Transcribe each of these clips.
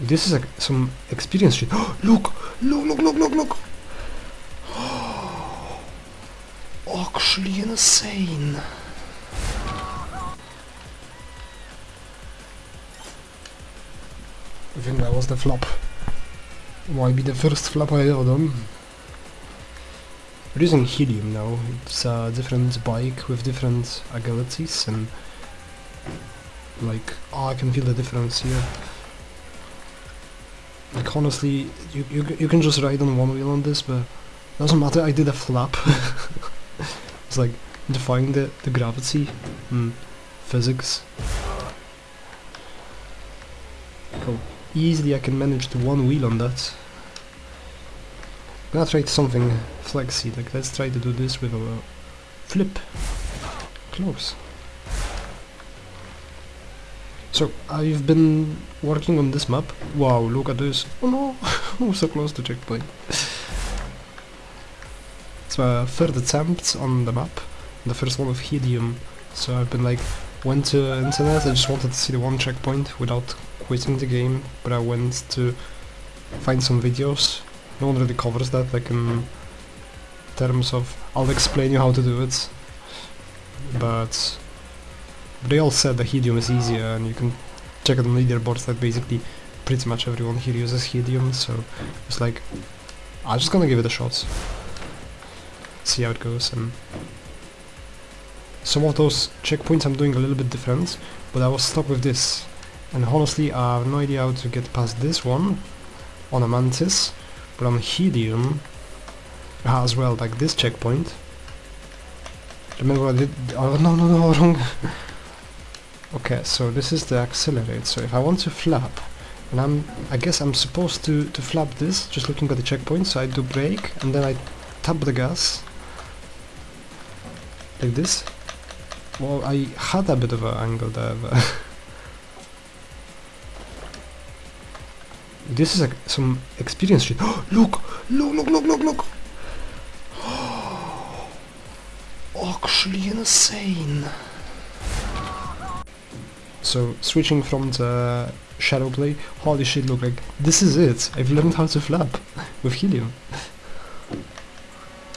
This is like some experience shit. look! Look, look, look, look, look! Actually insane! I think that was the flop. Might be the first flop I ever done. We're using helium now. It's a different bike with different abilities and like oh, I can feel the difference here. Like honestly, you you you can just ride on one wheel on this, but doesn't matter. I did a flap. it's like defying the the gravity and physics. How easily I can manage the one wheel on that. I'm gonna try something flexy. Like let's try to do this with a flip. Close. So uh, I've been working on this map. Wow, look at this. Oh no, we're so close to checkpoint. it's my uh, third attempt on the map. The first one with helium. So I've been like, went to internet, I just wanted to see the one checkpoint without quitting the game, but I went to find some videos. No one really covers that, like in terms of, I'll explain you how to do it. But they all said the helium is easier and you can check it on leaderboards that basically pretty much everyone here uses helium so it's like I'm just gonna give it a shot. See how it goes and some of those checkpoints I'm doing a little bit different but I was stuck with this. And honestly I have no idea how to get past this one on a mantis but on helium ah, as well like this checkpoint. Remember I did oh no no no wrong Okay, so this is the accelerate. So if I want to flap, and I'm, I guess I'm supposed to, to flap this, just looking at the checkpoint, so I do brake, and then I tap the gas, like this. Well, I had a bit of an angle there, this is like some experience shit. look! Look, look, look, look, look! Actually insane! So switching from the shadow play, holy shit, look like this is it. I've learned how to flap with helium.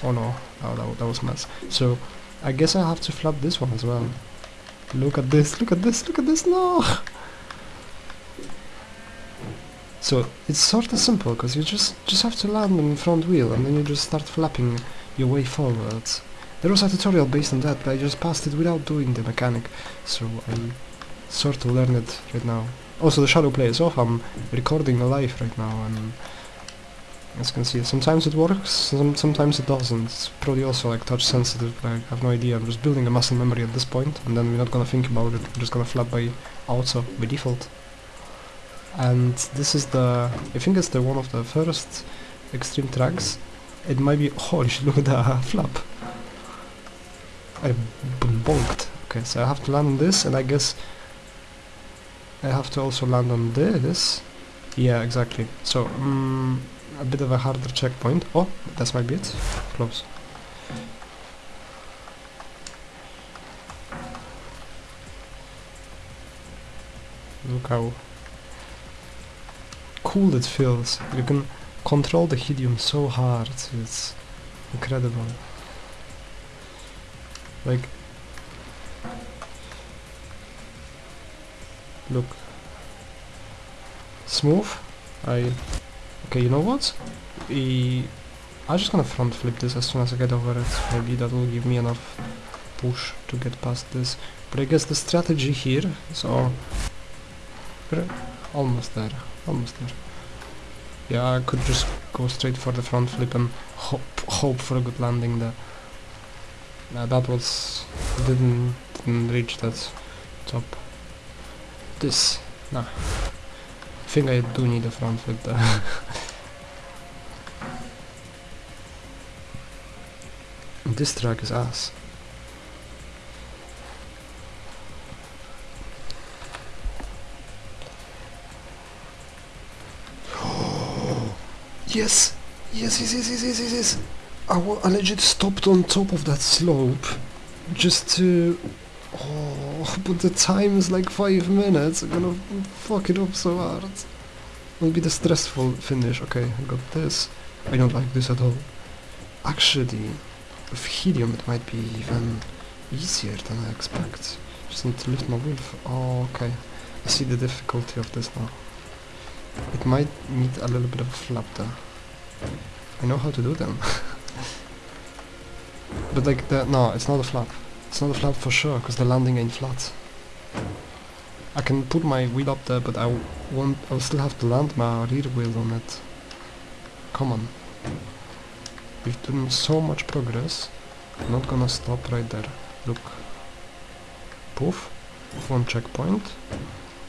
oh no, oh that, that was mess. So I guess I have to flap this one as well. Look at this, look at this, look at this, no! So it's sort of simple because you just just have to land on the front wheel and then you just start flapping your way forward. There was a tutorial based on that, but I just passed it without doing the mechanic, so I sort of learn it right now. Also the shadow play is off, I'm recording live right now and as you can see sometimes it works, some, sometimes it doesn't. It's probably also like touch sensitive, like, I have no idea, I'm just building a muscle memory at this point and then we're not gonna think about it, we're just gonna flap by auto, by default. And this is the, I think it's the one of the first extreme tracks. It might be, shit, look at that flap. I bonked. Okay, so I have to land on this and I guess I have to also land on this. Yeah, exactly. So, um, a bit of a harder checkpoint. Oh, that's my bit. Close. Look how cool it feels. You can control the helium so hard. It's incredible. Like, look smooth. I okay you know what? I I'm just gonna front flip this as soon as I get over it. Maybe that will give me enough push to get past this. But I guess the strategy here all almost there almost there. Yeah I could just go straight for the front flip and hope hope for a good landing there. Nah, that was didn't didn't reach that top this. No. I think I do need a front flip this track is ass. yes! Yes, yes, yes, yes, yes, yes, yes! I, I legit stopped on top of that slope just to Oh, Oh, but the time is like five minutes. I'm gonna fuck it up so hard. will be the stressful finish. Okay, I got this. I don't like this at all. Actually, with helium it might be even easier than I expect. Just need to lift my wheel. Oh, okay. I see the difficulty of this now. It might need a little bit of a flap there. I know how to do them. but like the no, it's not a flap. It's not a flap for sure, because the landing ain't flat. I can put my wheel up there, but I won't. I'll still have to land my rear wheel on it. Come on. We've done so much progress. I'm not gonna stop right there. Look. Poof. One checkpoint.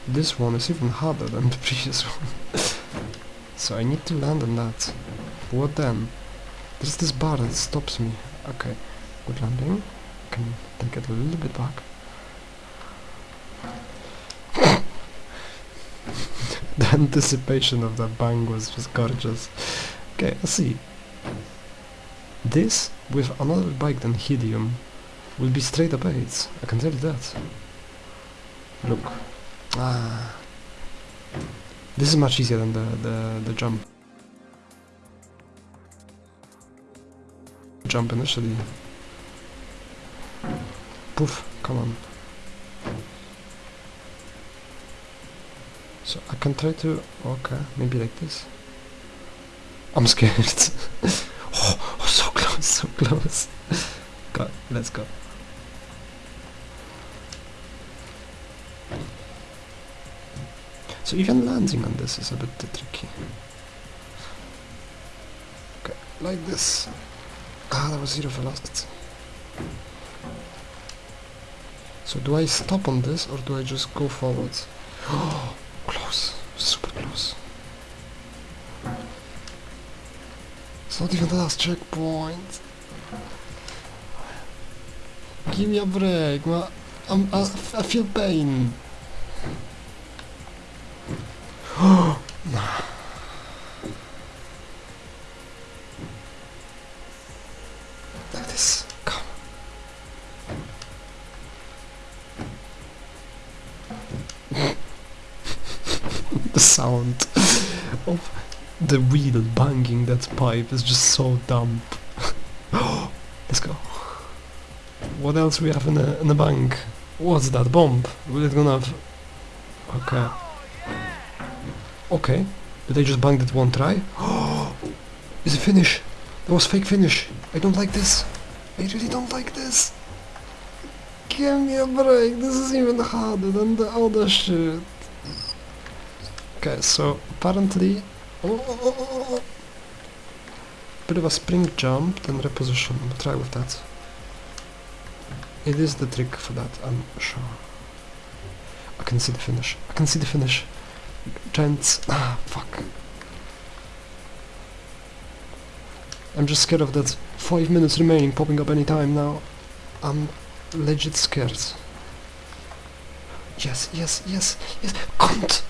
This one is even harder than the previous one. so I need to land on that. What then? There's this bar that stops me. Okay. Good landing. Can take it a little bit back. the anticipation of that bang was just gorgeous. Okay, I see. This, with another bike than Helium, will be straight up. I can tell you that. Look. Ah. This is much easier than the, the, the jump. Jump initially. Poof, come on. So I can try to, okay, maybe like this. I'm scared. oh, oh, so close, so close. go, let's go. So even landing on this is a bit tricky. Okay, like this. Ah, that was zero velocity. So do I stop on this or do I just go forward? Oh, close, super close. It's not even the last checkpoint. Give me a break, I'm, I, I feel pain. like this. Come. the sound of the wheel banging that pipe is just so dumb. Let's go. What else we have in the in the bank? What's that bomb? We're gonna have. Okay. Okay. Did I just bang that one try? Is it finish? That was fake finish. I don't like this. I really don't like this. Give me a break. This is even harder than the other shit. Okay, so apparently, oh, oh, oh, oh, oh. bit of a spring jump, then reposition. We'll try with that. It is the trick for that, I'm sure. I can see the finish. I can see the finish. Gents, ah, fuck. I'm just scared of that five minutes remaining popping up any time now. I'm legit scared. Yes, yes, yes, yes. Cunt!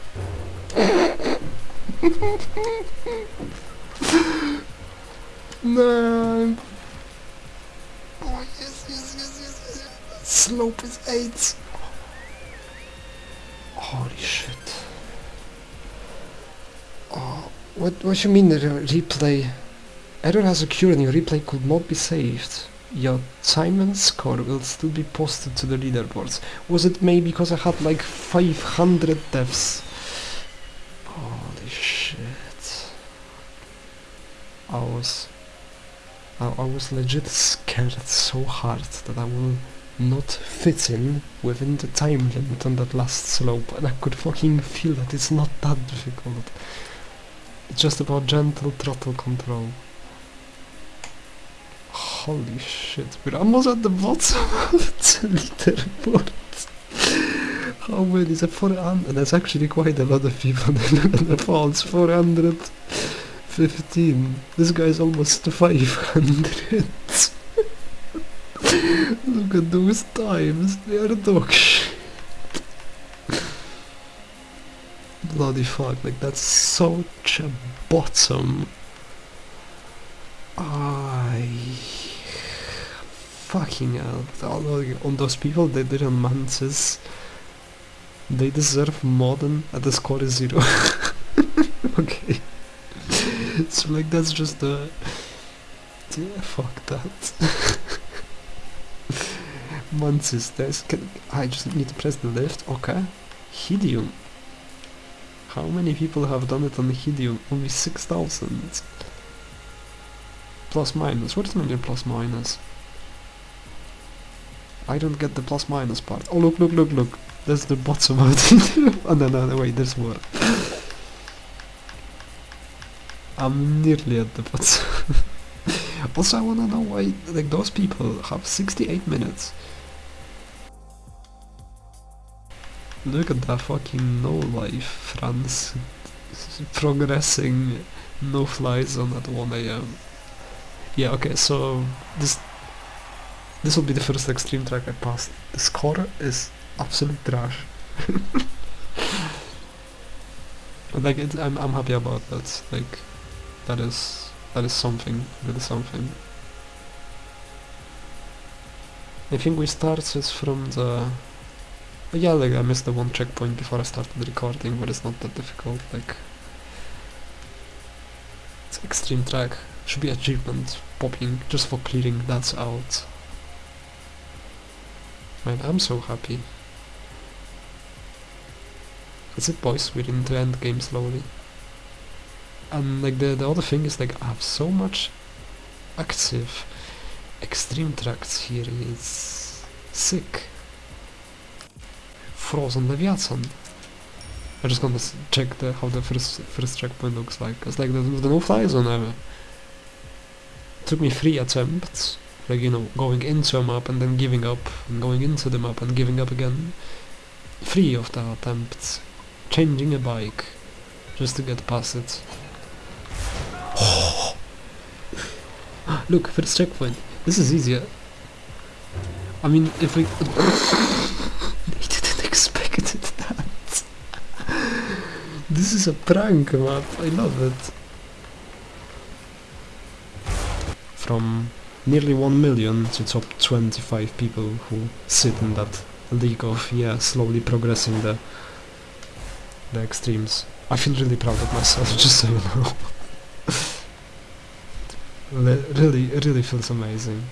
No. Oh yes, yes, yes, yes. Slope is eight. Holy shit. Oh, what? What you mean the replay? Error has occurred and your replay could not be saved. Your time and score will still be posted to the leaderboards. Was it maybe because I had like 500 deaths? Holy shit. I was... I, I was legit scared so hard that I will not fit in within the time limit on that last slope and I could fucking feel that it's not that difficult. It's just about gentle throttle control. Holy shit, we're almost at the bottom of the leaderboard. How many is it? 400? That's actually quite a lot of people in the falls. 415. This guy's almost 500. Look at those times, they are dog shit. Bloody fuck, like that's such a bottom. I fucking hell. On those people they did on Mantis, they deserve more than at the score is zero. okay. So like that's just the yeah, fuck that. Manchester. Can, I just need to press the lift. Okay. Helium. How many people have done it on helium? Only 6,000. Plus minus. What is mean plus minus? I don't get the plus minus part. Oh look, look, look, look. There's the bottom of it. oh no, no, no, wait, there's more. I'm nearly at the bottom. also, I wanna know why, like, those people have 68 minutes. Look at that fucking no life, France. Progressing, no fly zone at 1am. Yeah, okay, so this this will be the first extreme track I passed. The score is absolute trash. like it, I'm I'm happy about that. Like that is that is something. That is something. I think we started from the oh yeah, like I missed the one checkpoint before I started recording, but it's not that difficult. Like it's extreme track. Should be achievement popping just for clearing that out. Man, I'm so happy. That's it boys, we're in the end game slowly. And like the, the other thing is like I have so much active extreme tracks here, it's sick. Frozen Leviathan. I just gonna check the how the first first checkpoint looks like. It's like the, the no fly zone ever. took me three attempts like you know going into a map and then giving up and going into the map and giving up again three of the attempts changing a bike just to get past it look for first checkpoint this is easier. I mean if we didn't expect that. This is a prank map I love it. From nearly 1 million to top 25 people who sit in that league of, yeah, slowly progressing the the extremes. I feel really proud of myself, just so you know. Really, it really feels amazing.